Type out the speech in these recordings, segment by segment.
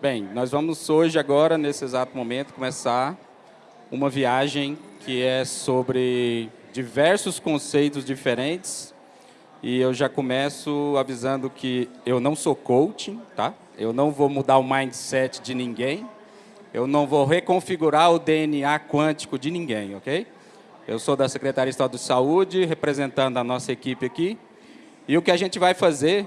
Bem, nós vamos hoje, agora, nesse exato momento, começar uma viagem que é sobre diversos conceitos diferentes. E eu já começo avisando que eu não sou coaching, tá? Eu não vou mudar o mindset de ninguém. Eu não vou reconfigurar o DNA quântico de ninguém, ok? Eu sou da Secretaria Estadual de Saúde, representando a nossa equipe aqui. E o que a gente vai fazer,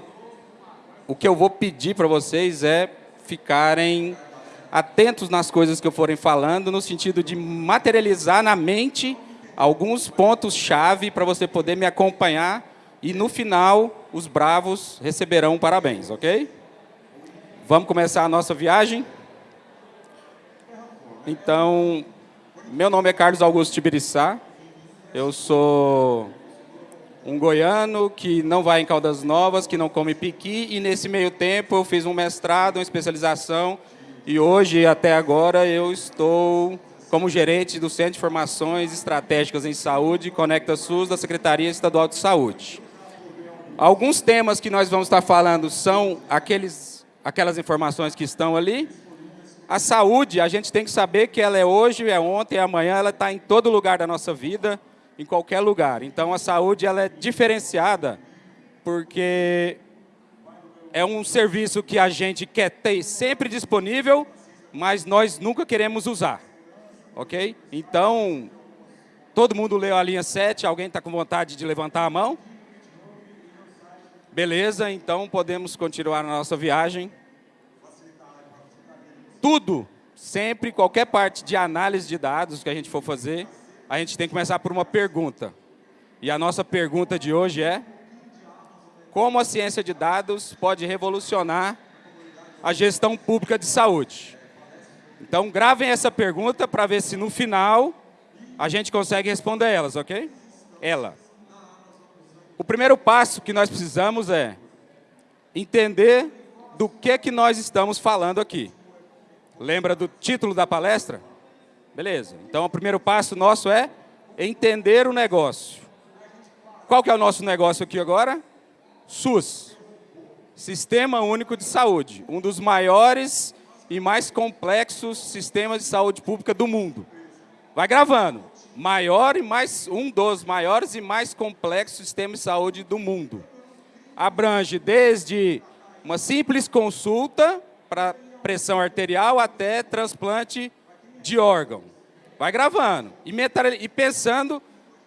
o que eu vou pedir para vocês é ficarem atentos nas coisas que eu forem falando, no sentido de materializar na mente alguns pontos-chave para você poder me acompanhar e, no final, os bravos receberão parabéns, ok? Vamos começar a nossa viagem? Então, meu nome é Carlos Augusto Tibiriçá, eu sou um goiano que não vai em Caldas Novas, que não come piqui, e nesse meio tempo eu fiz um mestrado, uma especialização, e hoje, até agora, eu estou como gerente do Centro de Informações Estratégicas em Saúde, Conecta SUS, da Secretaria Estadual de Saúde. Alguns temas que nós vamos estar falando são aqueles, aquelas informações que estão ali. A saúde, a gente tem que saber que ela é hoje, é ontem, é amanhã, ela está em todo lugar da nossa vida, em qualquer lugar. Então, a saúde ela é diferenciada porque é um serviço que a gente quer ter sempre disponível, mas nós nunca queremos usar. Ok? Então, todo mundo leu a linha 7, alguém está com vontade de levantar a mão? Beleza, então podemos continuar a nossa viagem. Tudo, sempre, qualquer parte de análise de dados que a gente for fazer, a gente tem que começar por uma pergunta. E a nossa pergunta de hoje é, como a ciência de dados pode revolucionar a gestão pública de saúde? Então, gravem essa pergunta para ver se no final a gente consegue responder elas, ok? Ela. O primeiro passo que nós precisamos é entender do que, que nós estamos falando aqui. Lembra do título da palestra? Beleza. Então, o primeiro passo nosso é entender o negócio. Qual que é o nosso negócio aqui agora? SUS, Sistema Único de Saúde, um dos maiores e mais complexos sistemas de saúde pública do mundo. Vai gravando. Maior e mais um dos maiores e mais complexos sistemas de saúde do mundo. Abrange desde uma simples consulta para pressão arterial até transplante de órgão. Vai gravando e, e pensando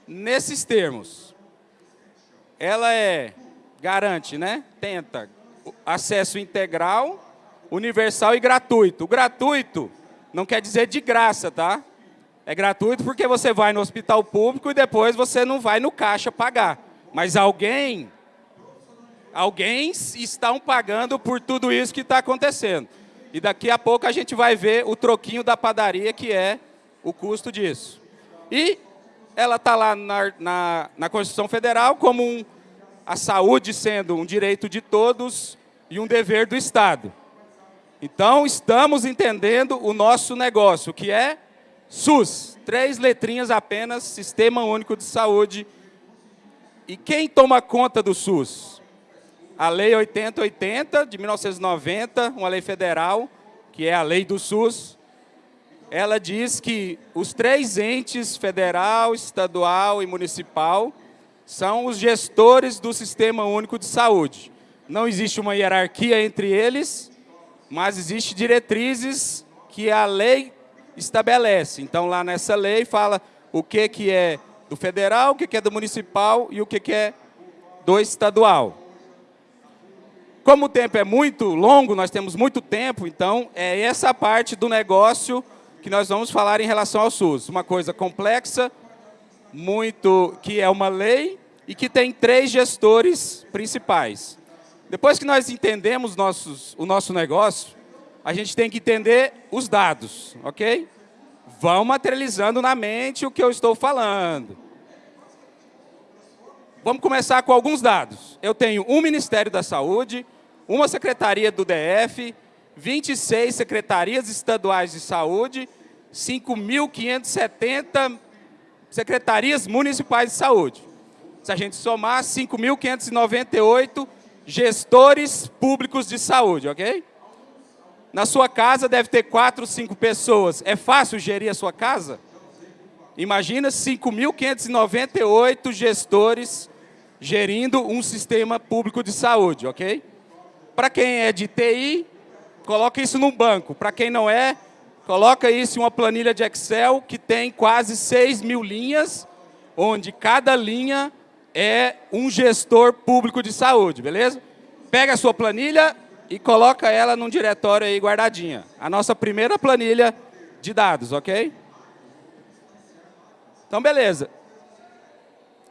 nesses termos. Ela é, garante, né? Tenta acesso integral, universal e gratuito. O gratuito não quer dizer de graça, tá? É gratuito porque você vai no hospital público e depois você não vai no caixa pagar. Mas alguém, alguém estão pagando por tudo isso que está acontecendo. E daqui a pouco a gente vai ver o troquinho da padaria, que é o custo disso. E ela está lá na, na, na, Constituição Federal como um, a saúde sendo um direito de todos e um dever do Estado. Então, estamos entendendo o nosso negócio, que é SUS, três letrinhas apenas, Sistema Único de Saúde. E quem toma conta do SUS? A Lei 8080 de 1990, uma lei federal, que é a lei do SUS, ela diz que os três entes, federal, estadual e municipal, são os gestores do Sistema Único de Saúde. Não existe uma hierarquia entre eles, mas existe diretrizes que a lei estabelece. Então, lá nessa lei fala o que, que é do federal, o que, que é do municipal e o que, que é do estadual. Como o tempo é muito longo, nós temos muito tempo, então é essa parte do negócio que nós vamos falar em relação ao SUS. Uma coisa complexa, muito que é uma lei e que tem três gestores principais. Depois que nós entendemos nossos, o nosso negócio, a gente tem que entender os dados, ok? Vão materializando na mente o que eu estou falando. Vamos começar com alguns dados. Eu tenho um Ministério da Saúde, uma secretaria do DF, 26 secretarias estaduais de saúde, 5.570 secretarias municipais de saúde. Se a gente somar, 5.598 gestores públicos de saúde, ok? Na sua casa deve ter quatro, cinco pessoas. É fácil gerir a sua casa? Imagina 5.598 gestores gerindo um sistema público de saúde, ok? Para quem é de TI, coloca isso num banco. Para quem não é, coloca isso em uma planilha de Excel que tem quase 6 mil linhas, onde cada linha é um gestor público de saúde, beleza? Pega a sua planilha e coloca ela num diretório aí guardadinha. A nossa primeira planilha de dados, ok? Então, beleza.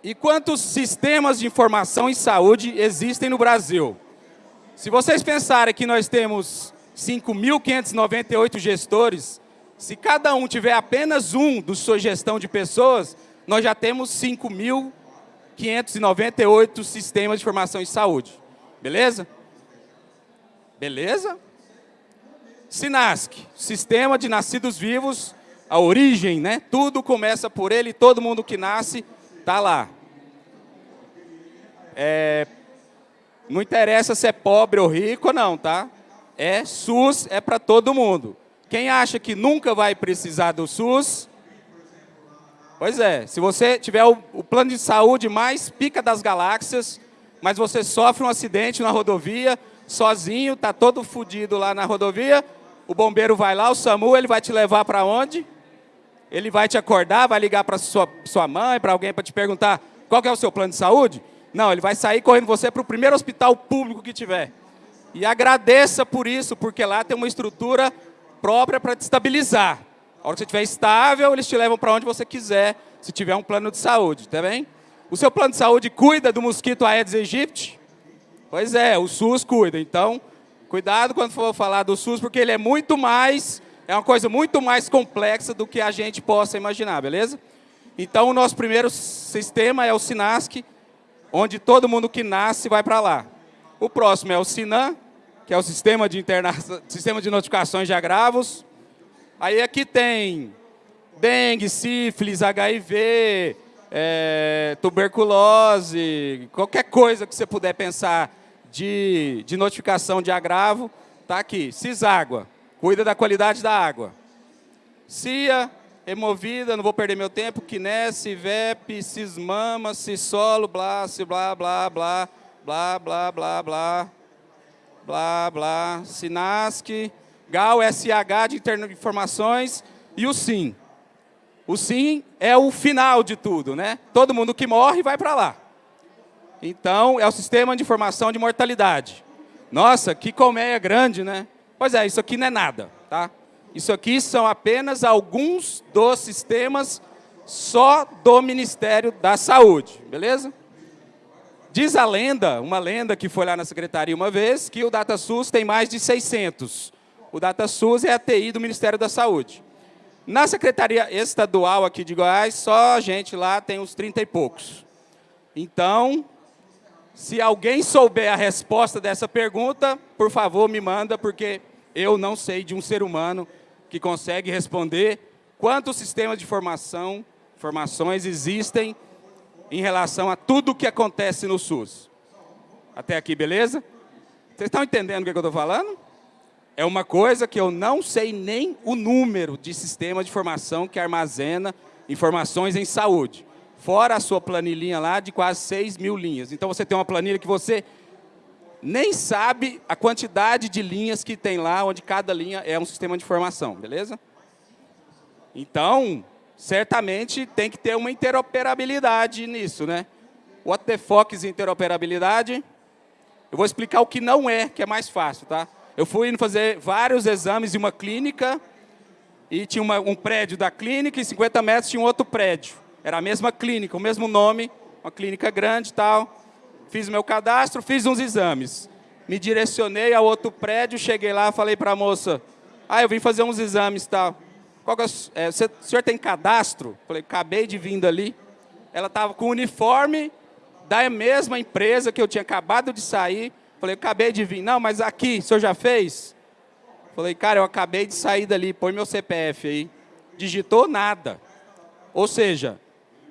E quantos sistemas de informação em saúde existem no Brasil? Se vocês pensarem que nós temos 5.598 gestores, se cada um tiver apenas um do sua gestão de pessoas, nós já temos 5.598 sistemas de informação em saúde. Beleza? Beleza? SINASC, Sistema de Nascidos Vivos, a origem, né? Tudo começa por ele, todo mundo que nasce está lá. É, não interessa se é pobre ou rico, não, tá? É SUS, é para todo mundo. Quem acha que nunca vai precisar do SUS, pois é, se você tiver o, o plano de saúde mais pica das galáxias, mas você sofre um acidente na rodovia, sozinho, está todo fodido lá na rodovia, o bombeiro vai lá, o SAMU, ele vai te levar para onde? Ele vai te acordar, vai ligar para sua, sua mãe, para alguém para te perguntar qual é o seu plano de saúde? Não, ele vai sair correndo você para o primeiro hospital público que tiver. E agradeça por isso, porque lá tem uma estrutura própria para te estabilizar. A hora que você estiver estável, eles te levam para onde você quiser, se tiver um plano de saúde, tá bem? O seu plano de saúde cuida do mosquito Aedes aegypti? Pois é, o SUS cuida. Então, cuidado quando for falar do SUS, porque ele é muito mais, é uma coisa muito mais complexa do que a gente possa imaginar, beleza? Então, o nosso primeiro sistema é o SINASC, onde todo mundo que nasce vai para lá. O próximo é o SINAM, que é o sistema de, interna... sistema de notificações de agravos. Aí aqui tem dengue, sífilis, HIV, é, tuberculose, qualquer coisa que você puder pensar de, de notificação de agravo, está aqui. CISÁGUA, cuida da qualidade da água. CIA, removida, não vou perder meu tempo, Kines, Civep, Cismama, Cisolo, blá, blá, blá, blá, blá, blá, blá, blá, blá, blá, Sinasc, GAL, SH de informações e o SIM. O SIM é o final de tudo, né? Todo mundo que morre vai para lá. Então, é o sistema de informação de mortalidade. Nossa, que colmeia grande, né? Pois é, isso aqui não é nada, tá? Isso aqui são apenas alguns dos sistemas só do Ministério da Saúde, beleza? Diz a lenda, uma lenda que foi lá na secretaria uma vez, que o DataSUS tem mais de 600. O DataSUS é a TI do Ministério da Saúde. Na Secretaria Estadual aqui de Goiás, só a gente lá tem uns 30 e poucos. Então, se alguém souber a resposta dessa pergunta, por favor, me manda, porque eu não sei de um ser humano que consegue responder quantos sistemas de formação, formações existem em relação a tudo o que acontece no SUS. Até aqui, beleza? Vocês estão entendendo o que eu estou falando? É uma coisa que eu não sei nem o número de sistema de formação que armazena informações em saúde. Fora a sua planilhinha lá de quase 6 mil linhas. Então, você tem uma planilha que você nem sabe a quantidade de linhas que tem lá, onde cada linha é um sistema de informação, beleza? Então, certamente tem que ter uma interoperabilidade nisso, né? What the fuck is interoperabilidade? Eu vou explicar o que não é, que é mais fácil, tá? Eu fui fazer vários exames em uma clínica e tinha uma, um prédio da clínica e 50 metros tinha um outro prédio. Era a mesma clínica, o mesmo nome, uma clínica grande e tal fiz meu cadastro, fiz uns exames. Me direcionei a outro prédio, cheguei lá, falei para a moça, ah, eu vim fazer uns exames e tal. Qual é, é, o senhor tem cadastro? Falei, acabei de vir dali. Ela estava com o uniforme da mesma empresa que eu tinha acabado de sair. Falei, acabei de vir. Não, mas aqui, o senhor já fez? Falei, cara, eu acabei de sair dali, põe meu CPF aí. Digitou nada. Ou seja,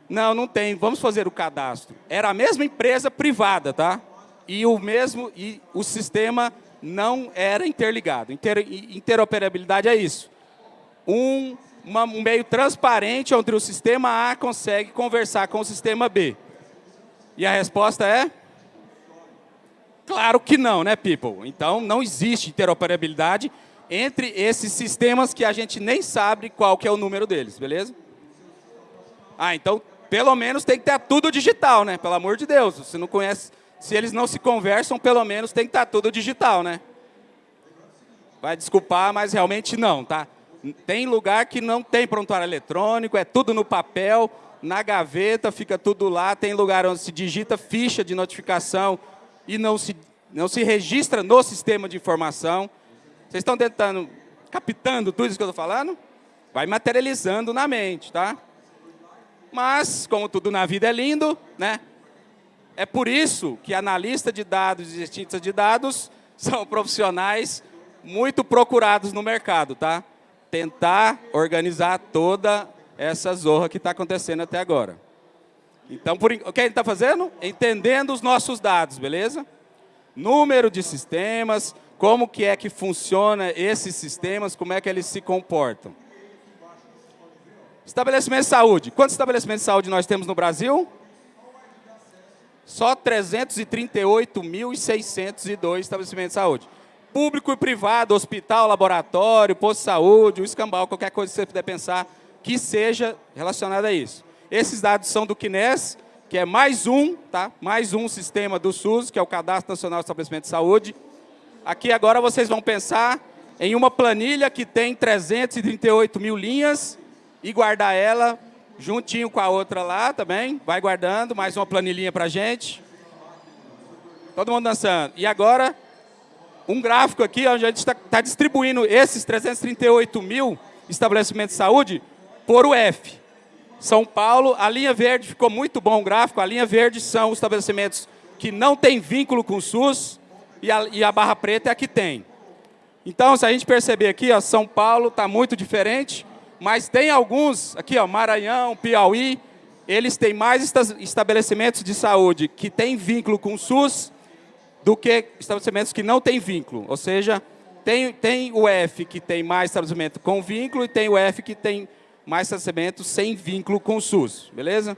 não, não tem. Vamos fazer o cadastro. Era a mesma empresa privada, tá? E o mesmo e o sistema não era interligado. Inter, interoperabilidade é isso. Um, uma, um meio transparente onde o sistema A consegue conversar com o sistema B. E a resposta é? Claro que não, né, people? Então, não existe interoperabilidade entre esses sistemas que a gente nem sabe qual que é o número deles, beleza? Ah, então, pelo menos tem que ter tudo digital, né? Pelo amor de Deus, você não conhece... Se eles não se conversam, pelo menos tem que estar tudo digital, né? Vai desculpar, mas realmente não, tá? Tem lugar que não tem prontuário eletrônico, é tudo no papel, na gaveta, fica tudo lá. Tem lugar onde se digita ficha de notificação e não se, não se registra no sistema de informação. Vocês estão tentando, captando tudo isso que eu estou falando? Vai materializando na mente, tá? Mas, como tudo na vida é lindo, né? É por isso que analista de dados e cientistas de dados são profissionais muito procurados no mercado, tá? Tentar organizar toda essa zorra que está acontecendo até agora. Então, por, o que a gente está fazendo? Entendendo os nossos dados, beleza? Número de sistemas, como que é que funciona esses sistemas, como é que eles se comportam. Estabelecimento de saúde. Quantos estabelecimentos de saúde nós temos no Brasil? Só 338.602 estabelecimentos de saúde. Público e privado, hospital, laboratório, posto de saúde, o escambau, qualquer coisa que você puder pensar que seja relacionada a isso. Esses dados são do CNES, que é mais um, tá? mais um sistema do SUS, que é o Cadastro Nacional de Estabelecimento de Saúde, Aqui agora vocês vão pensar em uma planilha que tem 338 mil linhas e guardar ela juntinho com a outra lá também. Vai guardando, mais uma planilhinha para gente. Todo mundo dançando. E agora, um gráfico aqui onde a gente está tá distribuindo esses 338 mil estabelecimentos de saúde por o F. São Paulo, a linha verde ficou muito bom o gráfico. A linha verde são os estabelecimentos que não têm vínculo com o SUS e a, e a barra preta é a que tem. Então, se a gente perceber aqui, ó, São Paulo está muito diferente, mas tem alguns, aqui, ó, Maranhão, Piauí, eles têm mais estabelecimentos de saúde que têm vínculo com o SUS do que estabelecimentos que não têm vínculo. Ou seja, tem, tem o F que tem mais estabelecimento com vínculo e tem o F que tem mais estabelecimento sem vínculo com o SUS. Beleza?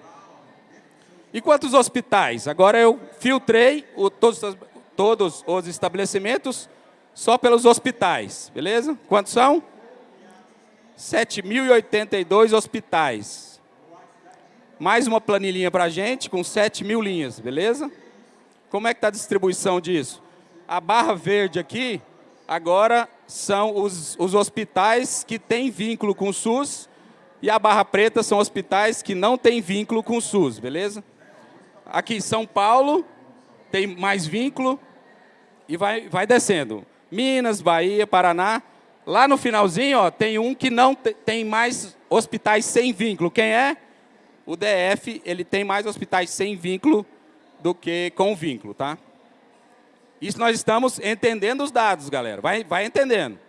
E quantos hospitais? Agora eu filtrei o, todos os todos os estabelecimentos só pelos hospitais, beleza? Quantos são? 7.082 hospitais. Mais uma planilhinha para a gente com 7 mil linhas, beleza? Como é que está a distribuição disso? A barra verde aqui, agora são os, os hospitais que têm vínculo com o SUS e a barra preta são hospitais que não têm vínculo com o SUS, beleza? Aqui em São Paulo, tem mais vínculo e vai, vai descendo. Minas, Bahia, Paraná. Lá no finalzinho ó, tem um que não tem mais hospitais sem vínculo. Quem é? O DF, ele tem mais hospitais sem vínculo do que com vínculo, tá? Isso nós estamos entendendo os dados, galera. Vai, vai entendendo.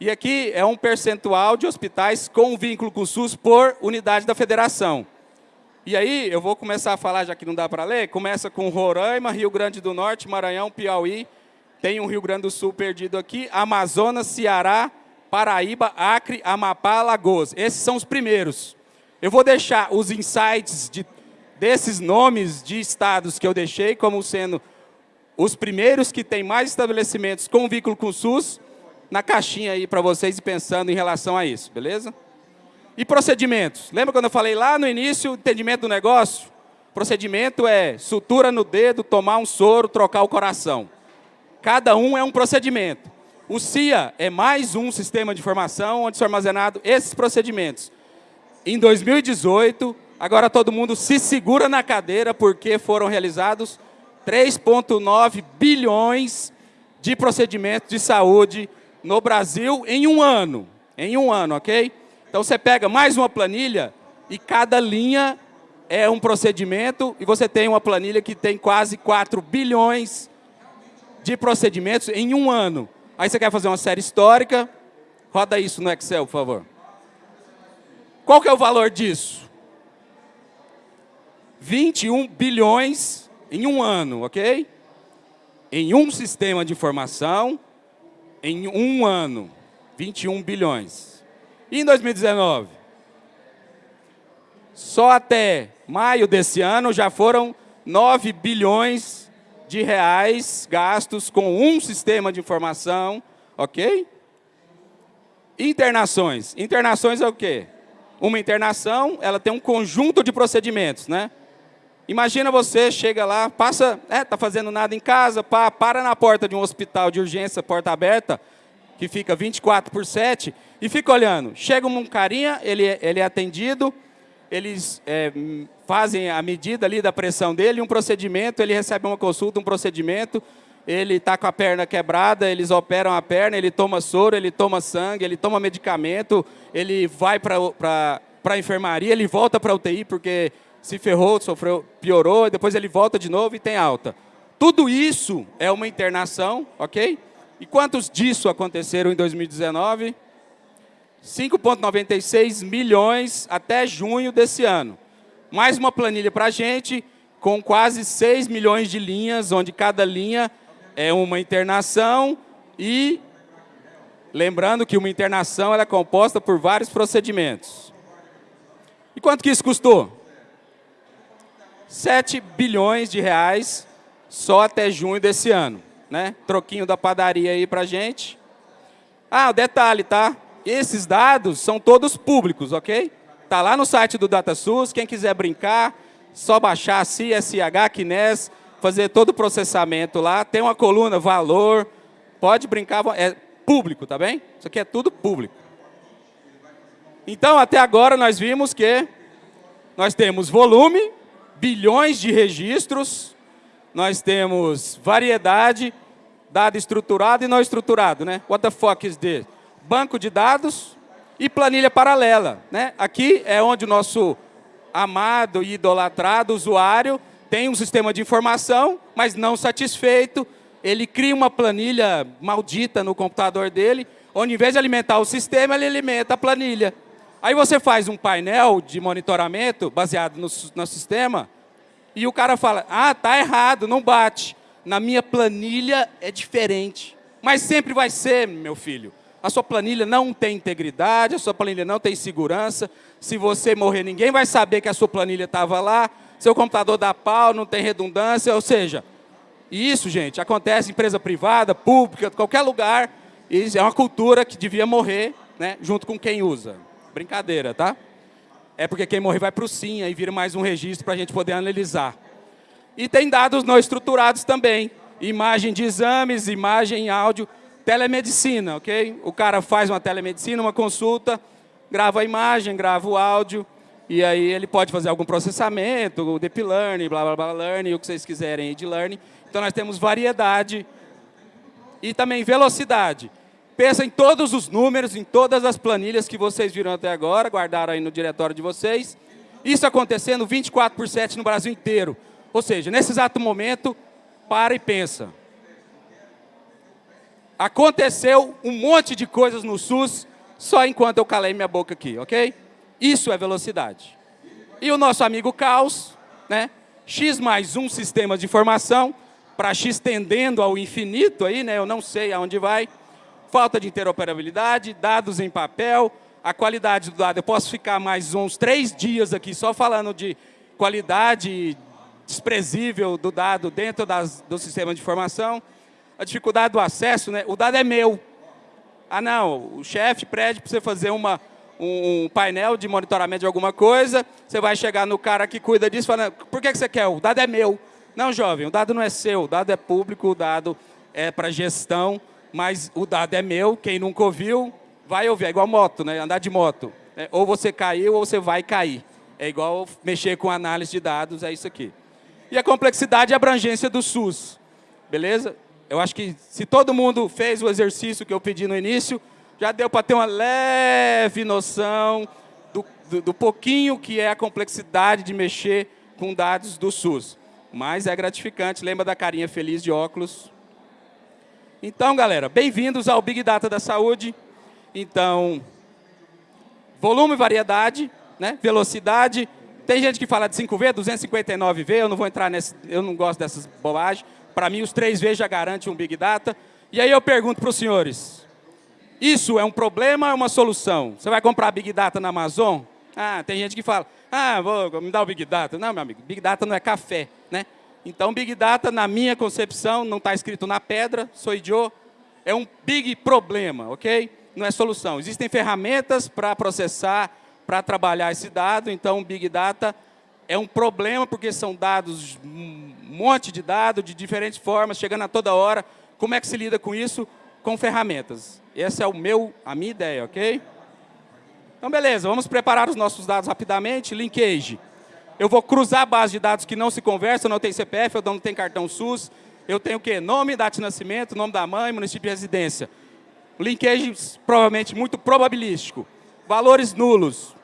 E aqui é um percentual de hospitais com vínculo com o SUS por unidade da federação. E aí, eu vou começar a falar, já que não dá para ler, começa com Roraima, Rio Grande do Norte, Maranhão, Piauí, tem o Rio Grande do Sul perdido aqui, Amazonas, Ceará, Paraíba, Acre, Amapá, Alagoas. Esses são os primeiros. Eu vou deixar os insights de, desses nomes de estados que eu deixei como sendo os primeiros que têm mais estabelecimentos com vínculo com o SUS, na caixinha aí para vocês pensando em relação a isso, beleza? E procedimentos. Lembra quando eu falei lá no início, o entendimento do negócio? Procedimento é sutura no dedo, tomar um soro, trocar o coração. Cada um é um procedimento. O CIA é mais um sistema de informação onde são armazenados esses procedimentos. Em 2018, agora todo mundo se segura na cadeira porque foram realizados 3,9 bilhões de procedimentos de saúde no Brasil em um ano. Em um ano, ok? Então você pega mais uma planilha e cada linha é um procedimento e você tem uma planilha que tem quase 4 bilhões de procedimentos em um ano. Aí você quer fazer uma série histórica, roda isso no Excel, por favor. Qual que é o valor disso? 21 bilhões em um ano, ok? Em um sistema de informação em um ano, 21 bilhões. E em 2019? Só até maio desse ano já foram 9 bilhões de reais gastos com um sistema de informação, ok? Internações. Internações é o quê? Uma internação, ela tem um conjunto de procedimentos, né? Imagina você, chega lá, passa, é, tá fazendo nada em casa, pá, para na porta de um hospital de urgência, porta aberta, que fica 24 por 7, e fica olhando. Chega um carinha, ele, é, ele é atendido, eles é, fazem a medida ali da pressão dele, um procedimento, ele recebe uma consulta, um procedimento, ele está com a perna quebrada, eles operam a perna, ele toma soro, ele toma sangue, ele toma medicamento, ele vai para a enfermaria, ele volta para a UTI porque se ferrou, sofreu, piorou, depois ele volta de novo e tem alta. Tudo isso é uma internação, ok? E quantos disso aconteceram em 2019? 5,96 milhões até junho desse ano. Mais uma planilha para a gente, com quase 6 milhões de linhas, onde cada linha é uma internação e lembrando que uma internação é composta por vários procedimentos. E quanto que isso custou? 7 bilhões de reais só até junho desse ano. Né? Troquinho da padaria aí para gente. Ah, detalhe, tá? Esses dados são todos públicos, ok? Tá lá no site do DataSUS, quem quiser brincar, só baixar CSH, Kines, fazer todo o processamento lá, tem uma coluna valor, pode brincar, é público, tá bem? Isso aqui é tudo público. Então, até agora nós vimos que nós temos volume, bilhões de registros, nós temos variedade, dado estruturado e não estruturado, né? What the fuck is this? Banco de dados e planilha paralela, né? Aqui é onde o nosso amado e idolatrado usuário tem um sistema de informação, mas não satisfeito, ele cria uma planilha maldita no computador dele, onde em vez de alimentar o sistema, ele alimenta a planilha. Aí você faz um painel de monitoramento baseado no, no sistema e o cara fala, ah, tá errado, não bate. Na minha planilha é diferente. Mas sempre vai ser, meu filho. A sua planilha não tem integridade, a sua planilha não tem segurança. Se você morrer, ninguém vai saber que a sua planilha estava lá. Seu computador dá pau, não tem redundância. Ou seja, isso, gente, acontece em empresa privada, pública, qualquer lugar. Isso é uma cultura que devia morrer né, junto com quem usa. Brincadeira, tá? É porque quem morrer vai para o SIM, aí vira mais um registro para a gente poder analisar. E tem dados não estruturados também. Imagem de exames, imagem, áudio, telemedicina, ok? O cara faz uma telemedicina, uma consulta, grava a imagem, grava o áudio, e aí ele pode fazer algum processamento, o deep learning, blá, blá, blá, learning, o que vocês quiserem de learning. Então, nós temos variedade e também velocidade. Pensa em todos os números, em todas as planilhas que vocês viram até agora, guardaram aí no diretório de vocês. Isso acontecendo 24 por 7 no Brasil inteiro. Ou seja, nesse exato momento, para e pensa. Aconteceu um monte de coisas no SUS só enquanto eu calei minha boca aqui, ok? Isso é velocidade. E o nosso amigo Caos, né? X mais um sistema de informação, para X tendendo ao infinito aí, né? Eu não sei aonde vai falta de interoperabilidade, dados em papel, a qualidade do dado. Eu posso ficar mais uns três dias aqui só falando de qualidade desprezível do dado dentro das, do sistema de informação. A dificuldade do acesso, né? o dado é meu. Ah, não, o chefe pede para você fazer uma, um painel de monitoramento de alguma coisa, você vai chegar no cara que cuida disso falando, por que você quer? O dado é meu. Não, jovem, o dado não é seu, o dado é público, o dado é para gestão, mas o dado é meu, quem nunca ouviu, vai ouvir. É igual moto, né? andar de moto. É, ou você caiu ou você vai cair. É igual mexer com análise de dados, é isso aqui. E a complexidade e abrangência do SUS. Beleza? Eu acho que se todo mundo fez o exercício que eu pedi no início, já deu para ter uma leve noção do, do, do, pouquinho que é a complexidade de mexer com dados do SUS. Mas é gratificante, lembra da carinha feliz de óculos? Então, galera, bem-vindos ao Big Data da Saúde. Então, volume, variedade, né? velocidade. Tem gente que fala de 5V, 259V, eu não vou entrar nesse, eu não gosto dessas bobagens. Para mim, os 3V já garantem um Big Data. E aí eu pergunto para os senhores, Isso é um problema ou é uma solução? Você vai comprar Big Data na Amazon? Ah, tem gente que fala, ah, vou me dar o Big Data. Não, meu amigo, Big Data não é café, né? Então, Big Data, na minha concepção, não está escrito na pedra, sou idiota, é um big problema, ok? Não é solução. Existem ferramentas para processar, para trabalhar esse dado, então Big Data é um problema porque são dados, um monte de dados de diferentes formas, chegando a toda hora. Como é que se lida com isso? Com ferramentas. Essa é o meu, a minha ideia, ok? Então, beleza, vamos preparar os nossos dados rapidamente. Linkage. Eu vou cruzar a base de dados que não se conversam, não tem CPF, eu não tenho cartão SUS. Eu tenho o quê? Nome, data de nascimento, nome da mãe, município de residência. Linkage, provavelmente, muito probabilístico. Valores nulos.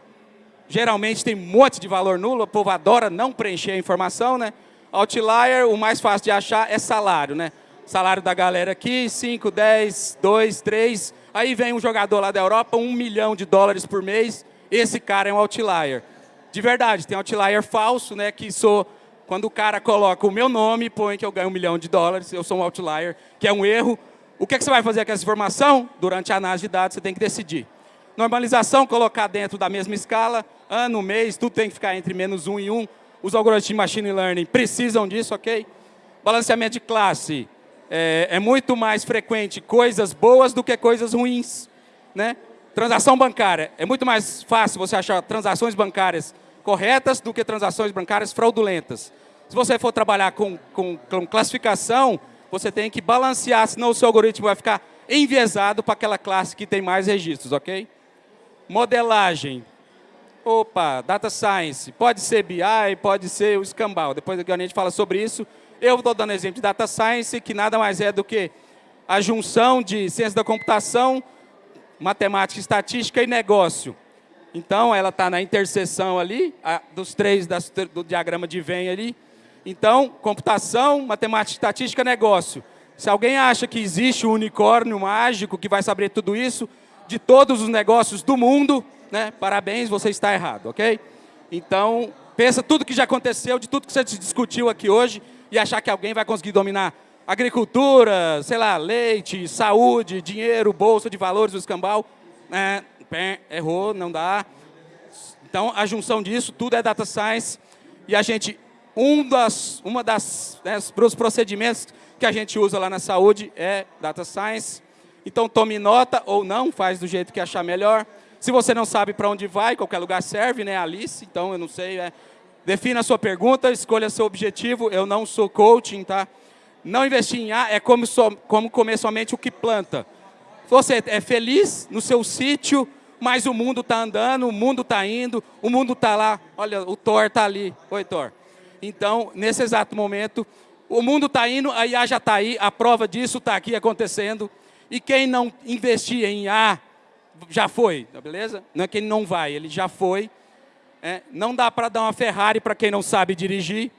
Geralmente tem um monte de valor nulo, o povo adora não preencher a informação, né? Outlier, o mais fácil de achar é salário, né? Salário da galera aqui, 5, 10, 2, 3. Aí vem um jogador lá da Europa, um milhão de dólares por mês. Esse cara é um outlier. De verdade, tem outlier falso, né? Que sou, quando o cara coloca o meu nome e põe que eu ganho um milhão de dólares, eu sou um outlier, que é um erro. O que, é que você vai fazer com essa informação? Durante a análise de dados, você tem que decidir. Normalização, colocar dentro da mesma escala, ano, mês, tudo tem que ficar entre menos um e um. Os algoritmos de machine learning precisam disso, ok? Balanceamento de classe, é, é, muito mais frequente coisas boas do que coisas ruins. Né? Transação bancária, é muito mais fácil você achar transações bancárias corretas do que transações bancárias fraudulentas. Se você for trabalhar com, com, com classificação, você tem que balancear, senão o seu algoritmo vai ficar enviesado para aquela classe que tem mais registros, ok? Modelagem. Opa, Data Science. Pode ser BI, pode ser o escambau. Depois a gente fala sobre isso. Eu estou dando exemplo de Data Science, que nada mais é do que a junção de ciência da computação, matemática, estatística e negócio. Então, ela está na interseção ali, a, dos três das, do diagrama de Venn ali. Então, computação, matemática, estatística, negócio. Se alguém acha que existe um unicórnio mágico que vai saber tudo isso, de todos os negócios do mundo, né, parabéns, você está errado, ok? Então, pensa tudo que já aconteceu, de tudo que você discutiu aqui hoje, e achar que alguém vai conseguir dominar agricultura, sei lá, leite, saúde, dinheiro, bolsa de valores, o escambau. É, errou, não dá. Então, a junção disso, tudo é data science. E a gente, um das, uma das, né, os procedimentos que a gente usa lá na saúde é data science. Então, tome nota ou não, faz do jeito que achar melhor. Se você não sabe para onde vai, qualquer lugar serve, né, Alice? Então, eu não sei, é, Defina a sua pergunta, escolha seu objetivo. Eu não sou coaching, tá? Não investir em A é como, so, como comer somente o que planta. Você é feliz no seu sítio, mas o mundo está andando, o mundo está indo, o mundo está lá. Olha, o Thor está ali. Oi, Thor. Então, nesse exato momento, o mundo está indo, a IA já está aí, a prova disso está aqui acontecendo. E quem não investir em A, já foi, tá beleza? Não é quem não vai, ele já foi. É, não dá para dar uma Ferrari para quem não sabe dirigir.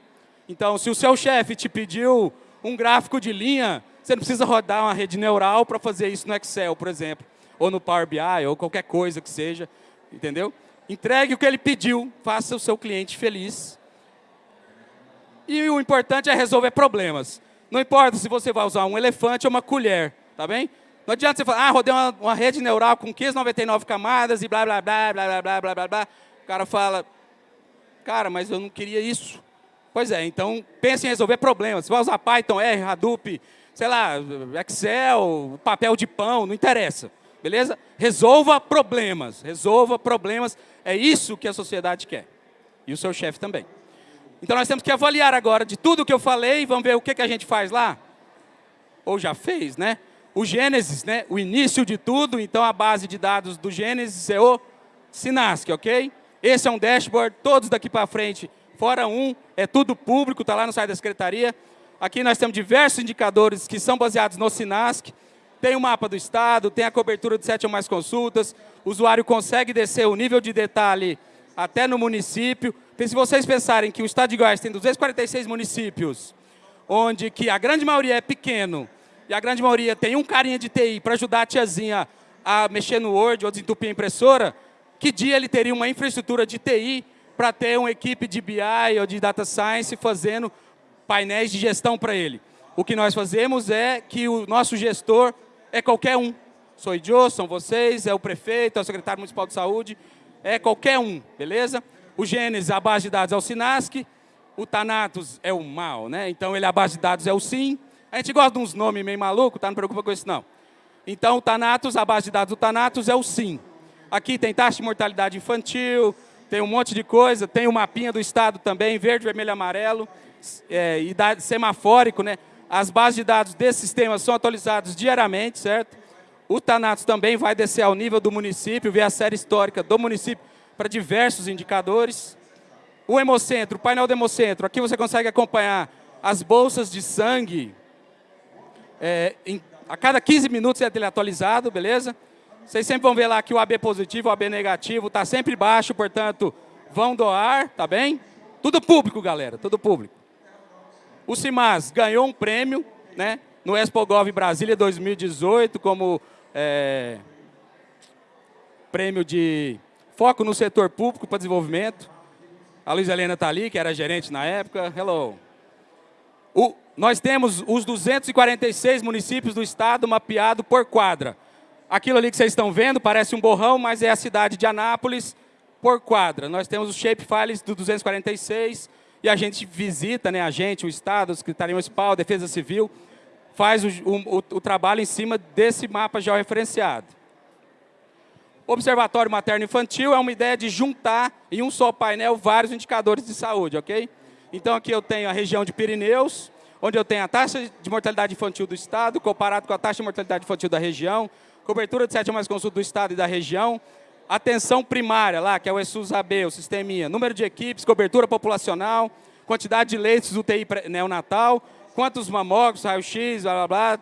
Então, se o seu chefe te pediu um gráfico de linha, você não precisa rodar uma rede neural para fazer isso no Excel, por exemplo, ou no Power BI, ou qualquer coisa que seja, entendeu? Entregue o que ele pediu, faça o seu cliente feliz. E o importante é resolver problemas. Não importa se você vai usar um elefante ou uma colher, tá bem? Não adianta você falar, ah, rodei uma, uma rede neural com 599 camadas e blá, blá, blá, blá, blá, blá, blá, blá, blá. O cara fala, cara, mas eu não queria isso. Pois é, então pense em resolver problemas. Você vai usar Python, R, Hadoop, sei lá, Excel, papel de pão, não interessa. Beleza? Resolva problemas, resolva problemas. É isso que a sociedade quer. E o seu chefe também. Então nós temos que avaliar agora de tudo que eu falei, vamos ver o que, que a gente faz lá. Ou já fez, né? O Gênesis, né? o início de tudo, então a base de dados do Gênesis é o Sinasc, ok? Esse é um dashboard, todos daqui para frente, fora um, é tudo público, está lá no site da Secretaria. Aqui nós temos diversos indicadores que são baseados no Sinasc. Tem o mapa do Estado, tem a cobertura de sete ou mais consultas, o usuário consegue descer o nível de detalhe até no município. Porque se vocês pensarem que o Estado de Goiás tem 246 municípios, onde que a grande maioria é pequeno, e a grande maioria tem um carinha de TI para ajudar a tiazinha a mexer no Word ou desentupir a impressora, que dia ele teria uma infraestrutura de TI para ter uma equipe de BI ou de Data Science fazendo painéis de gestão para ele. O que nós fazemos é que o nosso gestor é qualquer um. sou Idiô, são vocês, é o prefeito, é o secretário municipal de saúde, é qualquer um, beleza? O Gênesis, a base de dados é o Sinasc, o Thanatos é o mal, né? Então ele a base de dados é o Sim. A gente gosta de uns nomes meio malucos, tá? Não preocupa com isso não. Então o Thanatos, a base de dados do Thanatos é o Sim. Aqui tem taxa de mortalidade infantil, tem um monte de coisa, tem o mapinha do estado também, verde, vermelho, amarelo, é, idade semafórico, né? As bases de dados desse sistema são atualizadas diariamente, certo? O Thanatos também vai descer ao nível do município, ver a série histórica do município para diversos indicadores. O Hemocentro, o painel do Hemocentro, aqui você consegue acompanhar as bolsas de sangue. É, em, a cada 15 minutos é atualizado, beleza? Vocês sempre vão ver lá que o AB positivo, o AB negativo está sempre baixo, portanto, vão doar, tá bem? Tudo público, galera, tudo público. O CIMAS ganhou um prêmio, né, no ExpoGov Brasília 2018, como é, prêmio de foco no setor público para desenvolvimento. A Luiz Helena está ali, que era gerente na época. Hello. O, nós temos os 246 municípios do estado mapeado por quadra. Aquilo ali que vocês estão vendo parece um borrão, mas é a cidade de Anápolis por quadra. Nós temos os shape files do 246 e a gente visita, né, a gente, o Estado, a Secretaria Municipal, a Defesa Civil, faz o, o, o trabalho em cima desse mapa georreferenciado. Observatório Materno Infantil é uma ideia de juntar em um só painel vários indicadores de saúde, ok? Então aqui eu tenho a região de Pirineus, onde eu tenho a taxa de mortalidade infantil do Estado, comparado com a taxa de mortalidade infantil da região, cobertura de sétima mais consulta do Estado e da região, atenção primária lá, que é o ESUS-AB, o sisteminha, número de equipes, cobertura populacional, quantidade de leitos UTI neonatal, quantos mamógrafos, raio-x, blá, blá, blá,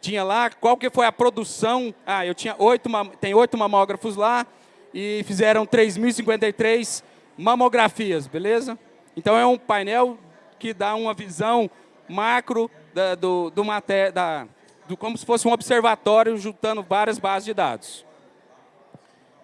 tinha lá, qual que foi a produção, ah, eu tinha oito, tem oito mamógrafos lá, e fizeram 3.053 mamografias, beleza? Então é um painel que dá uma visão macro da, do, do, maté da, do, como se fosse um observatório juntando várias bases de dados.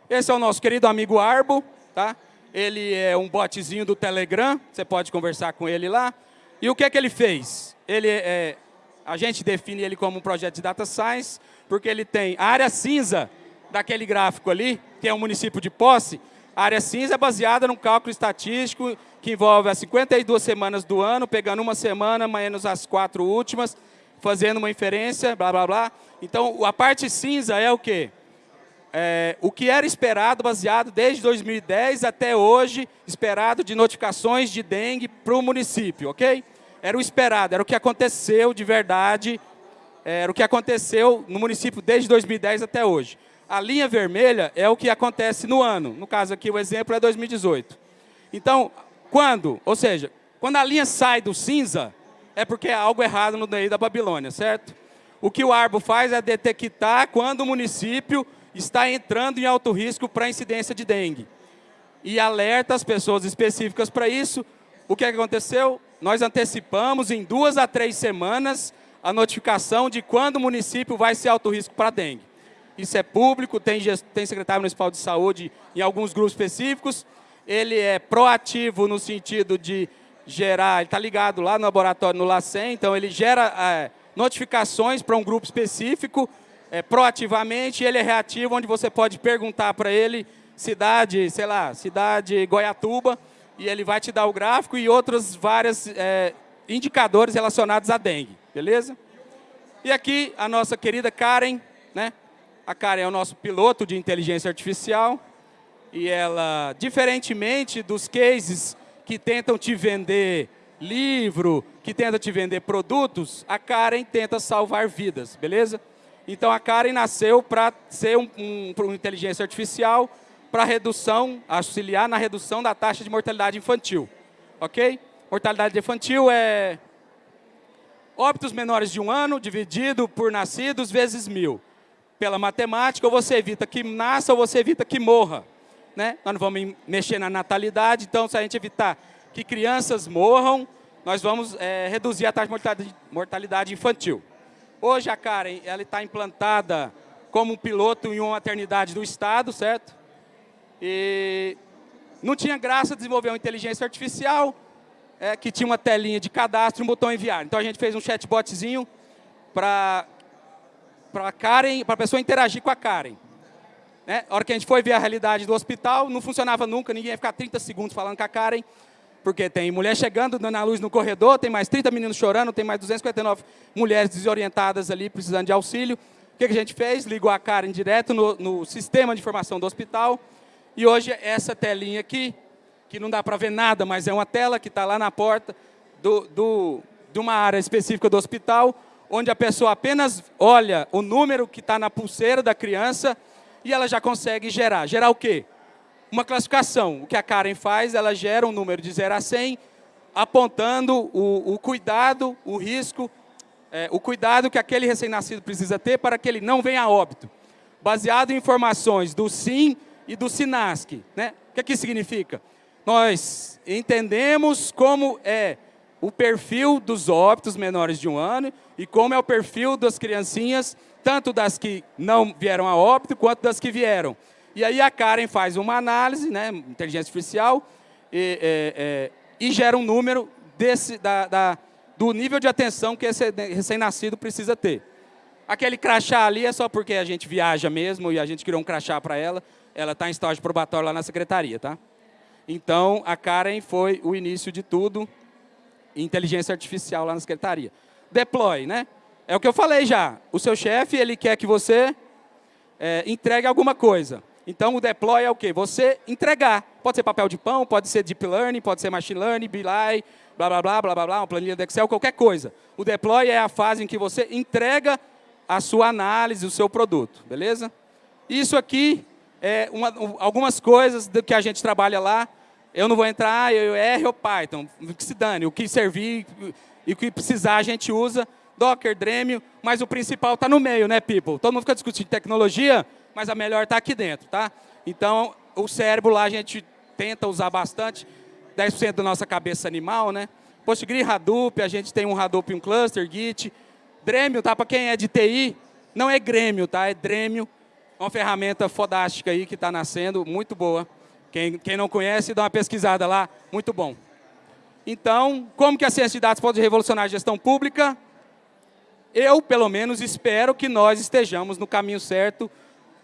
Esse é o nosso querido amigo Arbo, tá? Ele é um botzinho do Telegram, você pode conversar com ele lá. E o que é que ele fez? Ele é, a gente define ele como um projeto de data science, porque ele tem a área cinza daquele gráfico ali, que é um município de posse, a área cinza é baseada num cálculo estatístico que envolve as 52 semanas do ano, pegando uma semana menos as quatro últimas, fazendo uma inferência, blá, blá, blá. Então, a parte cinza é o quê? É, o que era esperado, baseado desde 2010 até hoje, esperado de notificações de dengue para o município, ok? Era o esperado, era o que aconteceu de verdade, era o que aconteceu no município desde 2010 até hoje. A linha vermelha é o que acontece no ano, no caso aqui o exemplo é 2018. Então, quando, ou seja, quando a linha sai do cinza, é porque há algo errado no meio da Babilônia, certo? O que o Arbo faz é detectar quando o município está entrando em alto risco para incidência de dengue. E alerta as pessoas específicas para isso. O é que aconteceu? Nós antecipamos em duas a três semanas a notificação de quando o município vai ser alto risco para dengue. Isso é público, tem, tem secretário municipal de saúde em alguns grupos específicos. Ele é proativo no sentido de gerar, ele está ligado lá no laboratório, no LACEN, então ele gera é, notificações para um grupo específico, é, proativamente, ele é reativo, onde você pode perguntar para ele, cidade, sei lá, cidade Goiatuba, e ele vai te dar o gráfico e outros vários é, indicadores relacionados à dengue, beleza? E aqui a nossa querida Karen, né? A Karen é o nosso piloto de inteligência artificial, e ela, diferentemente dos cases que tentam te vender livro, que tentam te vender produtos, a Karen tenta salvar vidas, beleza? Então a Karen nasceu para ser um, um, uma inteligência artificial para redução, auxiliar na redução da taxa de mortalidade infantil, ok? Mortalidade infantil é óbitos menores de um ano dividido por nascidos vezes mil. Pela matemática, ou você evita que nasça ou você evita que morra né? nós não vamos mexer na natalidade, então se a gente evitar que crianças morram, nós vamos é, reduzir a taxa de mortalidade infantil. Hoje a Karen ela está implantada como piloto em uma maternidade do Estado, certo? E não tinha graça desenvolver uma inteligência artificial é, que tinha uma telinha de cadastro e um botão enviar. Então a gente fez um chatbotzinho para para Karen, para a pessoa interagir com a Karen. Né? A hora que a gente foi ver a realidade do hospital, não funcionava nunca, ninguém ia ficar 30 segundos falando com a Karen, porque tem mulher chegando, dando a luz no corredor, tem mais 30 meninos chorando, tem mais 259 mulheres desorientadas ali, precisando de auxílio. O que, a gente fez? Ligou a Karen direto no, no sistema de informação do hospital, e hoje essa telinha aqui, que não dá para ver nada, mas é uma tela que está lá na porta do, do, de uma área específica do hospital, onde a pessoa apenas olha o número que está na pulseira da criança e ela já consegue gerar. Gerar o quê? Uma classificação. O que a Karen faz, ela gera um número de 0 a 100, apontando o, o cuidado, o risco, é, o cuidado que aquele recém-nascido precisa ter para que ele não venha a óbito. Baseado em informações do SIM e do SINASC. Né? O que, que significa? Nós entendemos como é o perfil dos óbitos menores de um ano e como é o perfil das criancinhas, tanto das que não vieram a óbito, quanto das que vieram. E aí a Karen faz uma análise, né, inteligência artificial, e, é, é, e gera um número desse, da, da, do nível de atenção que esse recém-nascido precisa ter. Aquele crachá ali é só porque a gente viaja mesmo e a gente criou um crachá para ela. Ela está em estágio probatório lá na secretaria, tá? Então, a Karen foi o início de tudo inteligência artificial lá na secretaria. Deploy, né? É o que eu falei já. O seu chefe, ele quer que você é, entregue alguma coisa. Então, o deploy é o quê? Você entregar. Pode ser papel de pão, pode ser deep learning, pode ser machine learning, BI, blá, blá, blá, blá, blá, blá, uma planilha do Excel, qualquer coisa. O deploy é a fase em que você entrega a sua análise, o seu produto, beleza? Isso aqui é uma, algumas coisas que a gente trabalha lá. Eu não vou entrar, eu R ou Python, que se dane, o que servir e o que precisar a gente usa, Docker, Dremio, mas o principal está no meio, né, people? Todo mundo fica discutindo tecnologia, mas a melhor está aqui dentro, tá? Então, o cérebro lá a gente tenta usar bastante, 10% da nossa cabeça animal, né? Postgre, Hadoop, a gente tem um Hadoop e um cluster, Git. Dremio, tá? Para quem é de TI, não é Grêmio, tá? É Dremio, uma ferramenta fodástica aí que está nascendo, muito boa. Quem, quem não conhece, dá uma pesquisada lá, muito bom. Então, como que a ciência de dados pode revolucionar a gestão pública? Eu, pelo menos, espero que nós estejamos no caminho certo,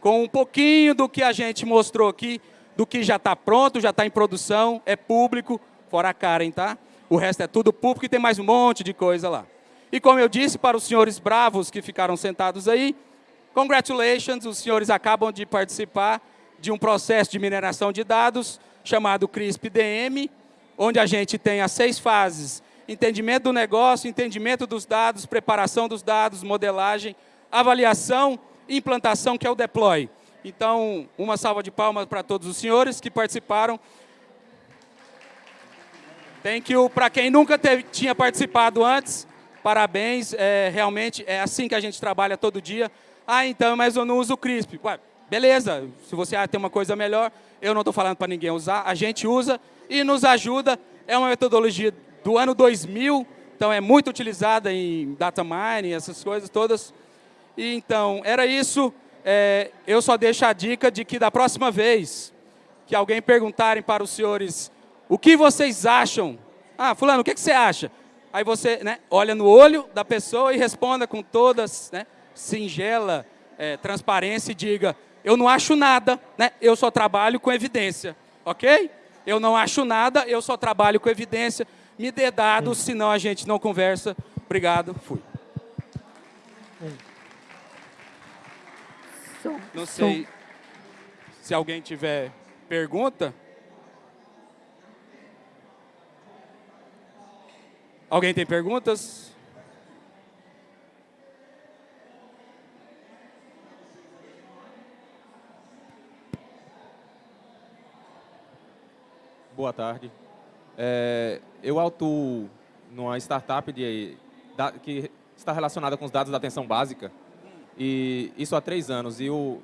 com um pouquinho do que a gente mostrou aqui, do que já está pronto, já está em produção, é público, fora a Karen, tá? O resto é tudo público e tem mais um monte de coisa lá. E como eu disse para os senhores bravos que ficaram sentados aí, congratulations, os senhores acabam de participar de um processo de mineração de dados chamado CRISP-DM, onde a gente tem as seis fases, entendimento do negócio, entendimento dos dados, preparação dos dados, modelagem, avaliação e implantação, que é o deploy. Então, uma salva de palmas para todos os senhores que participaram. Thank you para quem nunca teve, tinha participado antes. Parabéns, é, realmente é assim que a gente trabalha todo dia. Ah, então, mas eu não uso o CRISP. Ué, Beleza, se você tem uma coisa melhor, eu não estou falando para ninguém usar, a gente usa e nos ajuda. É uma metodologia do ano 2000, então é muito utilizada em data mining, essas coisas todas. E, então, era isso. É, eu só deixo a dica de que da próxima vez que alguém perguntarem para os senhores o que vocês acham, ah, fulano, o que, que você acha? Aí você né, olha no olho da pessoa e responda com todas, né, singela é, transparência e diga eu não acho nada, né? eu só trabalho com evidência, ok? Eu não acho nada, eu só trabalho com evidência. Me dê dados, hum. senão a gente não conversa. Obrigado, fui. Não sei se alguém tiver pergunta. Alguém tem perguntas? Boa tarde. É, eu atuo numa startup de, da, que está relacionada com os dados da atenção básica. E isso há três anos. E o,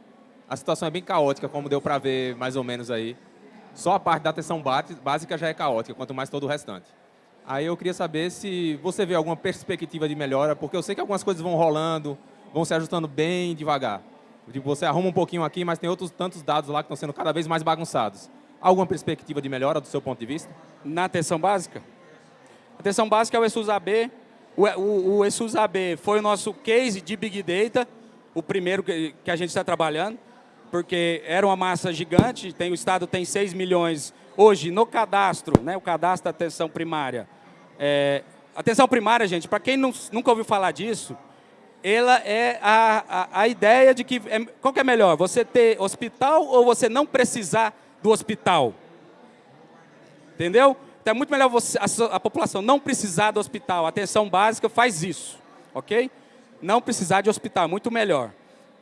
a situação é bem caótica, como deu para ver mais ou menos aí. Só a parte da atenção básica já é caótica, quanto mais todo o restante. Aí eu queria saber se você vê alguma perspectiva de melhora, porque eu sei que algumas coisas vão rolando, vão se ajustando bem devagar. Tipo, você arruma um pouquinho aqui, mas tem outros tantos dados lá que estão sendo cada vez mais bagunçados. Alguma perspectiva de melhora do seu ponto de vista? Na atenção básica? A atenção básica é o ESUS AB. O, o, o ESUS AB foi o nosso case de Big Data. o primeiro que, que a gente está trabalhando, porque era uma massa gigante, tem, o Estado tem 6 milhões hoje no cadastro, né, o cadastro da atenção primária. É, atenção primária, gente, para quem não, nunca ouviu falar disso, ela é a, a, a ideia de que, é, qual que é melhor, você ter hospital ou você não precisar do hospital? Entendeu? Então é muito melhor você, a, a população não precisar do hospital. A atenção básica faz isso, ok? Não precisar de hospital, muito melhor.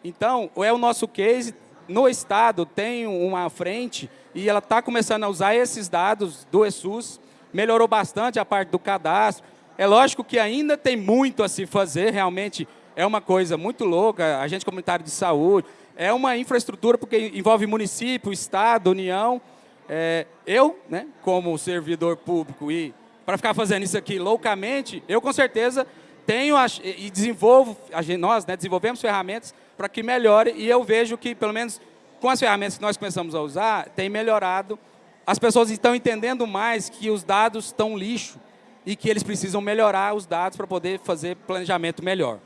Então, é o nosso case, no Estado tem uma frente e ela está começando a usar esses dados do ESUS, melhorou bastante a parte do cadastro. É lógico que ainda tem muito a se fazer, realmente é uma coisa muito louca, agente comunitário de saúde, é uma infraestrutura porque envolve município, Estado, União. É, eu, né, como servidor público e para ficar fazendo isso aqui loucamente, eu com certeza tenho e desenvolvo, nós né, desenvolvemos ferramentas para que melhore e eu vejo que, pelo menos com as ferramentas que nós começamos a usar, tem melhorado. As pessoas estão entendendo mais que os dados estão lixo e que eles precisam melhorar os dados para poder fazer planejamento melhor.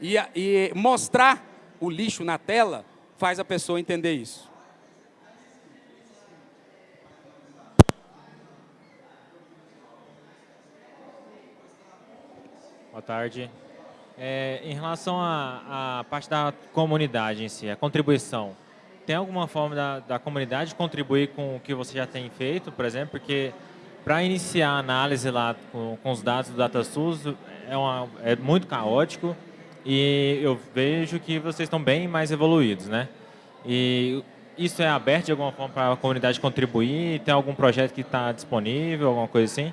E, e mostrar o lixo na tela faz a pessoa entender isso. Boa tarde. É, em relação à parte da comunidade em si, a contribuição, tem alguma forma da, da comunidade contribuir com o que você já tem feito, por exemplo? Porque para iniciar a análise lá com, com os dados do DataSUS é, uma, é muito caótico e eu vejo que vocês estão bem mais evoluídos, né? E isso é aberto de alguma forma para a comunidade contribuir? Tem algum projeto que está disponível, alguma coisa assim?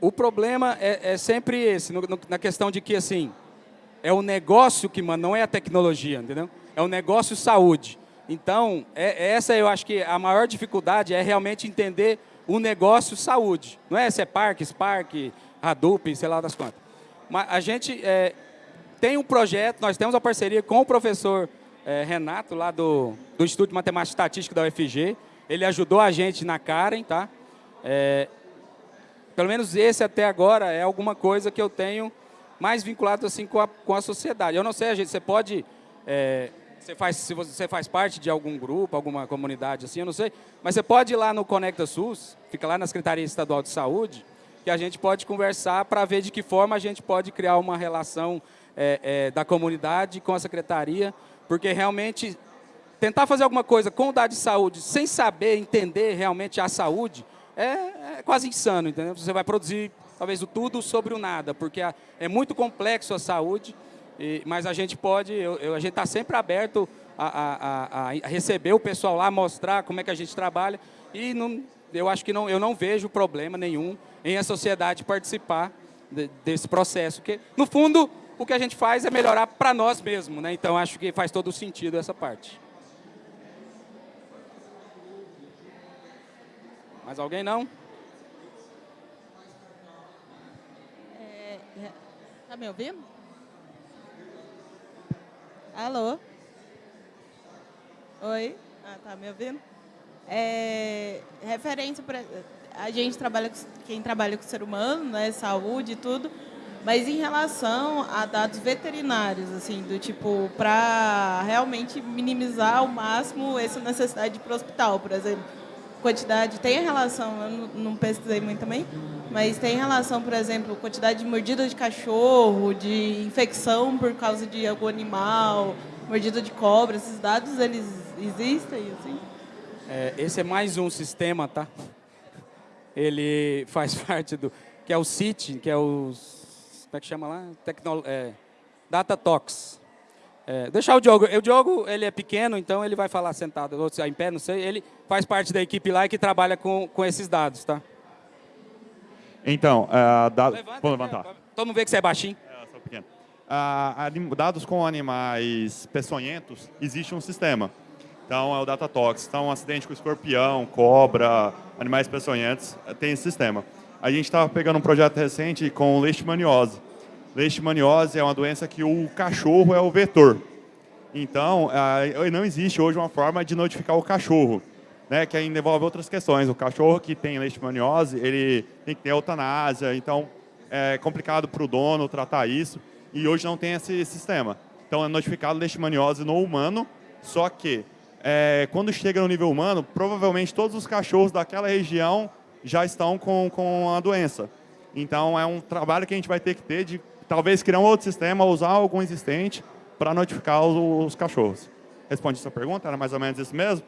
O problema é, é sempre esse, no, no, na questão de que, assim, é o negócio que manda, não é a tecnologia, entendeu? É o negócio saúde. Então, é, essa eu acho que a maior dificuldade é realmente entender o negócio saúde. Não é se é Parque, Spark, Hadoop, sei lá das quantas. Mas a gente é, tem um projeto, nós temos uma parceria com o professor é, Renato, lá do, do Instituto de Matemática e Estatística da UFG. Ele ajudou a gente na Karen, tá? É, pelo menos esse até agora é alguma coisa que eu tenho mais vinculado assim com a, com a sociedade. Eu não sei, gente, você pode... É, você faz, se você faz parte de algum grupo, alguma comunidade assim, eu não sei, mas você pode ir lá no Conecta SUS, fica lá na Secretaria Estadual de Saúde, que a gente pode conversar para ver de que forma a gente pode criar uma relação é, é, da comunidade com a Secretaria, porque realmente tentar fazer alguma coisa com o dado de saúde sem saber entender realmente a saúde, é, é quase insano, entendeu? Você vai produzir talvez o tudo sobre o nada, porque é muito complexo a saúde, e, mas a gente pode, eu, eu, a gente está sempre aberto a, a, a, a, receber o pessoal lá, mostrar como é que a gente trabalha, e não, eu acho que não, eu não vejo problema nenhum em a sociedade participar de, desse processo, que no fundo o que a gente faz é melhorar para nós mesmos, né? então acho que faz todo sentido essa parte. Mais alguém não? É, é, tá me ouvindo? Alô? Oi? Ah, tá me ouvindo? É, referência para a gente trabalha quem trabalha com o ser humano, né, saúde e tudo, mas em relação a dados veterinários, assim, do tipo para realmente minimizar ao máximo essa necessidade para o hospital, por exemplo quantidade, tem relação, eu não pesquisei muito também, mas tem relação, por exemplo, quantidade de mordida de cachorro, de infecção por causa de algum animal, mordida de cobra, esses dados, eles existem, assim? É, esse é mais um sistema, tá? Ele faz parte do, que é o CIT, que é o, como é que chama lá? Tecno, é, Datatox. É, deixar o Diogo. O Diogo, ele é pequeno, então ele vai falar sentado, ou em pé, não sei. Ele faz parte da equipe lá que trabalha com, com esses dados, tá? Então, uh, dado... Levanta, vou levantar. Todo mundo vê que você é baixinho. É, sou pequeno. Uh, dados com animais peçonhentos, existe um sistema. Então, é o Datatox. Então, um acidente com escorpião, cobra, animais peçonhentos, tem esse sistema. A gente estava pegando um projeto recente com leishmaniose. Leishmaniose é uma doença que o cachorro é o vetor. Então, não existe hoje uma forma de notificar o cachorro, né, que ainda envolve outras questões. O cachorro que tem leishmaniose, ele tem que ter eutanásia, então é complicado para o dono tratar isso, e hoje não tem esse sistema. Então é notificado leishmaniose no humano, só que é, quando chega no nível humano, provavelmente todos os cachorros daquela região já estão com, com a doença. Então é um trabalho que a gente vai ter que ter de talvez criar um outro sistema, usar algum existente para notificar os, os cachorros. Responde sua pergunta? Era mais ou menos isso mesmo?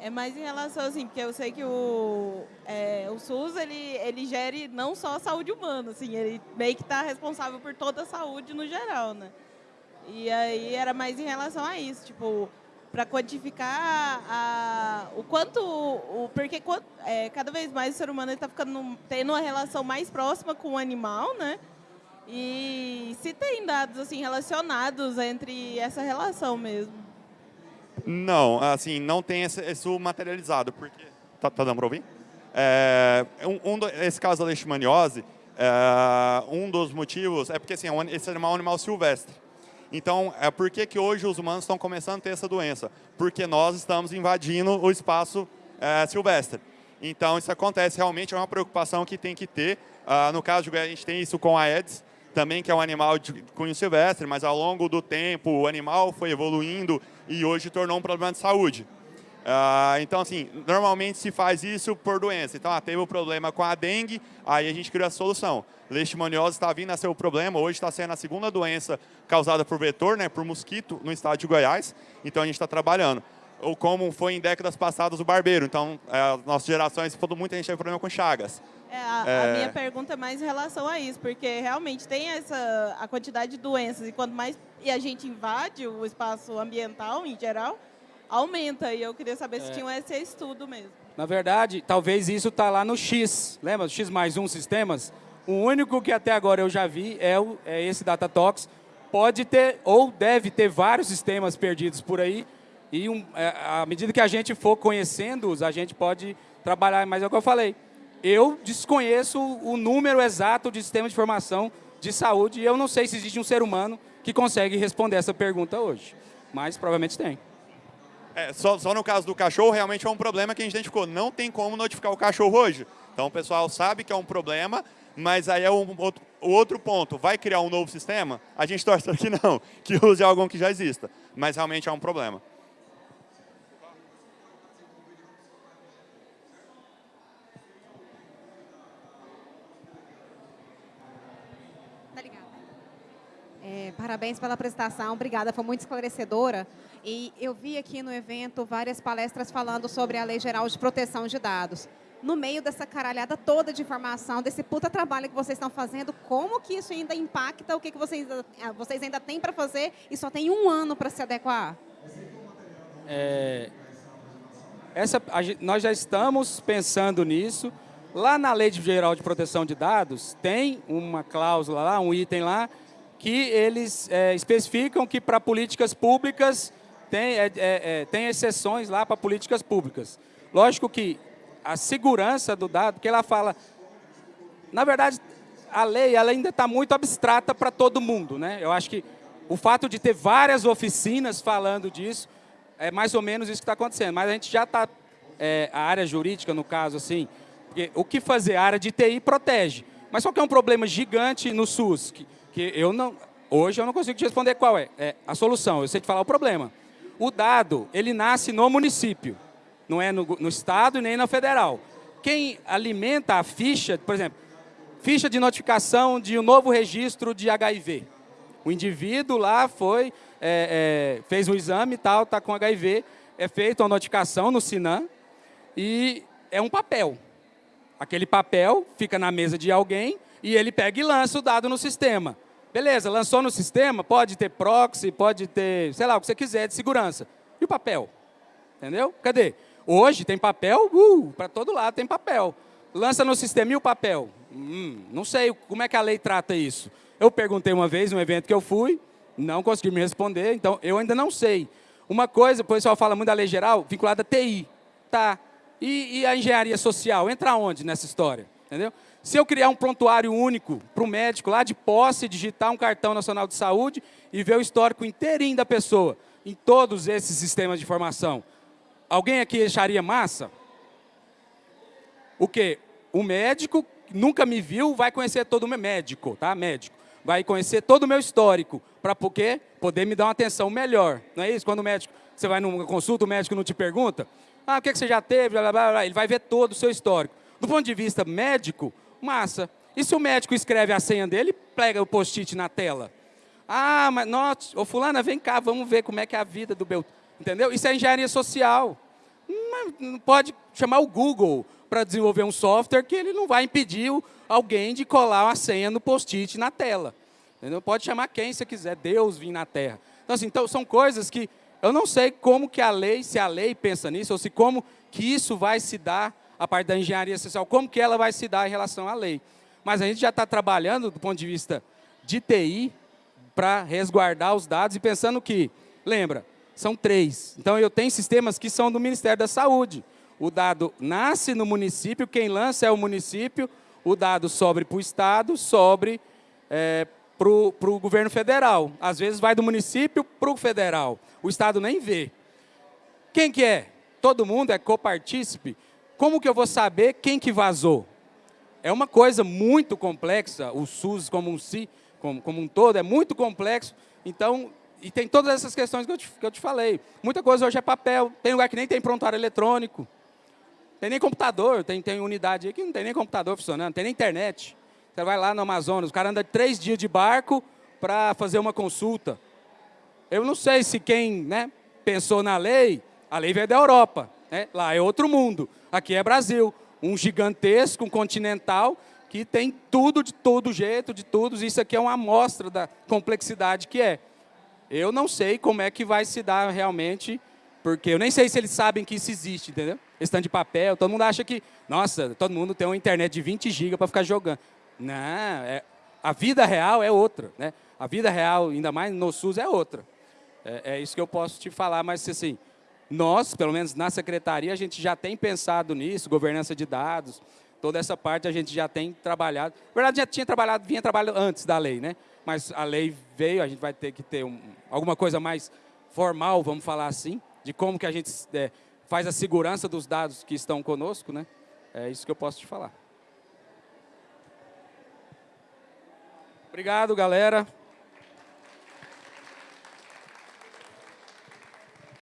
É mais em relação assim, porque eu sei que o, é, o SUS ele, ele gere não só a saúde humana, assim, ele meio que está responsável por toda a saúde no geral, né? E aí era mais em relação a isso, tipo, para quantificar a, o quanto, o, porque é, cada vez mais o ser humano está ficando tendo uma relação mais próxima com o animal, né? E se tem dados assim relacionados entre essa relação mesmo? Não, assim, não tem isso materializado, porque... Tá, tá dando para ouvir? É, um, um, esse caso da leishmaniose, é, um dos motivos é porque assim, é esse animal é um animal silvestre. Então, é por que, que hoje os humanos estão começando a ter essa doença? Porque nós estamos invadindo o espaço é, silvestre. Então, isso acontece, realmente é uma preocupação que tem que ter. Ah, no caso de a gente tem isso com a Aedes, também que é um animal de cunho silvestre, mas ao longo do tempo o animal foi evoluindo e hoje tornou um problema de saúde. Uh, então, assim, normalmente se faz isso por doença. Então, ah, teve o um problema com a dengue, aí a gente criou a solução. Leishmaniose está vindo a ser o problema, hoje está sendo a segunda doença causada por vetor, né, por mosquito, no estado de Goiás. Então, a gente está trabalhando. Ou como foi em décadas passadas o barbeiro. Então, é, nossas gerações, muita gente teve problema com chagas. É, a, é... a, minha pergunta é mais em relação a isso, porque realmente tem essa a quantidade de doenças e quanto mais e a gente invade o espaço ambiental em geral, aumenta. E eu queria saber se é. tinha esse estudo mesmo. Na verdade, talvez isso está lá no X. Lembra? X mais um sistemas? O único que até agora eu já vi é, o, é esse Datatox. Pode ter, ou deve ter vários sistemas perdidos por aí. E um, é, à medida que a gente for conhecendo-os, a gente pode trabalhar. Mas é o que eu falei. Eu desconheço o número exato de sistemas de informação de saúde e eu não sei se existe um ser humano que consegue responder essa pergunta hoje. Mas provavelmente tem. É, só, só, no caso do cachorro, realmente é um problema que a gente identificou. Não tem como notificar o cachorro hoje. Então o pessoal sabe que é um problema, mas aí é um, outro, o outro ponto. Vai criar um novo sistema? A gente torce que não, que use algo que já exista. Mas realmente é um problema. É, parabéns pela apresentação, obrigada, foi muito esclarecedora. E eu vi aqui no evento várias palestras falando sobre a Lei Geral de Proteção de Dados. No meio dessa caralhada toda de informação, desse puta trabalho que vocês estão fazendo, como que isso ainda impacta o que, que vocês, ah, vocês ainda têm para fazer e só tem um ano para se adequar? É, essa, a, nós já estamos pensando nisso. Lá na Lei Geral de Proteção de Dados, tem uma cláusula lá, um item lá, que eles é, especificam que para políticas públicas tem, é, é, é, tem exceções lá para políticas públicas. Lógico que a segurança do dado, que ela fala... Na verdade, a lei ela ainda está muito abstrata para todo mundo. Né? Eu acho que o fato de ter várias oficinas falando disso, é mais ou menos isso que está acontecendo. Mas a gente já está, é, a área jurídica, no caso, assim, o que fazer? A área de TI protege. Mas só que é um problema gigante no SUS, que, que eu não, hoje eu não consigo te responder qual é, é a solução, eu sei te falar o problema. O dado, ele nasce no município, não é no, no estado nem na federal. Quem alimenta a ficha, por exemplo, ficha de notificação de um novo registro de HIV. O indivíduo lá foi, é, é, fez um exame e tal, está com HIV, é feita uma notificação no Sinam e é um papel. Aquele papel fica na mesa de alguém e ele pega e lança o dado no sistema. Beleza, lançou no sistema, pode ter proxy, pode ter, sei lá, o que você quiser de segurança. E o papel? Entendeu? Cadê? Hoje tem papel, uh, para todo lado tem papel. Lança no sistema e o papel? Hum, não sei como é que a lei trata isso. Eu perguntei uma vez, num evento que eu fui, não consegui me responder, então eu ainda não sei. Uma coisa, o pessoal fala muito da lei geral, vinculada a TI. Tá. E, e a engenharia social, entra onde nessa história? Entendeu? Se eu criar um prontuário único para o médico lá de posse, digitar um cartão nacional de saúde e ver o histórico inteirinho da pessoa em todos esses sistemas de informação, alguém aqui acharia massa? O quê? O médico nunca me viu, vai conhecer todo mundo médico, tá? Médico. vai conhecer todo o meu histórico, para poder me dar uma atenção melhor. Não é isso? Quando o médico, você vai numa consulta, o médico não te pergunta, ah, o que, é que você já teve, blá, blá, blá, ele vai ver todo o seu histórico. Do ponto de vista médico, massa. E se o médico escreve a senha dele, pega o post-it na tela? Ah, mas, nossa, ô fulana, vem cá, vamos ver como é que é a vida do Beltrano. Entendeu? Isso é engenharia social. Não pode chamar o Google para desenvolver um software que ele não vai impedir alguém de colar uma senha no post-it na tela. Entendeu? Pode chamar quem você quiser, Deus vir na Terra. Então, assim, então, são coisas que eu não sei como que a lei, se a lei pensa nisso, ou se como que isso vai se dar, a parte da engenharia social, como que ela vai se dar em relação à lei. Mas a gente já está trabalhando do ponto de vista de TI para resguardar os dados e pensando que, lembra, são três. Então, eu tenho sistemas que são do Ministério da Saúde. O dado nasce no município, quem lança é o município, o dado sobre para o Estado, sobre é, para o governo federal. Às vezes vai do município para o federal. O Estado nem vê. Quem que é? Todo mundo é copartícipe. Como que eu vou saber quem que vazou? É uma coisa muito complexa, o SUS como um, si, como, como um todo, é muito complexo. Então, e tem todas essas questões que eu, te, que eu te falei. Muita coisa hoje é papel, tem lugar que nem tem prontuário eletrônico. Tem nem computador, tem, tem unidade aí que não tem nem computador funcionando, tem nem internet. Você vai lá no Amazonas, o cara anda três dias de barco para fazer uma consulta. Eu não sei se quem né, pensou na lei, a lei veio da Europa. Né? Lá é outro mundo, aqui é Brasil. Um gigantesco, um continental, que tem tudo de todo jeito, de tudo. Isso aqui é uma amostra da complexidade que é. Eu não sei como é que vai se dar realmente, porque eu nem sei se eles sabem que isso existe, entendeu? Esse de papel, todo mundo acha que, nossa, todo mundo tem uma internet de 20 GB para ficar jogando. Não, é, a vida real é outra, né? A vida real, ainda mais no SUS, é outra. É, é isso que eu posso te falar, mas assim, nós, pelo menos na secretaria, a gente já tem pensado nisso, governança de dados, toda essa parte a gente já tem trabalhado. Na verdade, já tinha trabalhado, vinha trabalhando antes da lei, né? Mas a lei veio, a gente vai ter que ter um, alguma coisa mais formal, vamos falar assim, de como que a gente é, faz a segurança dos dados que estão conosco, né? É isso que eu posso te falar. Obrigado, galera.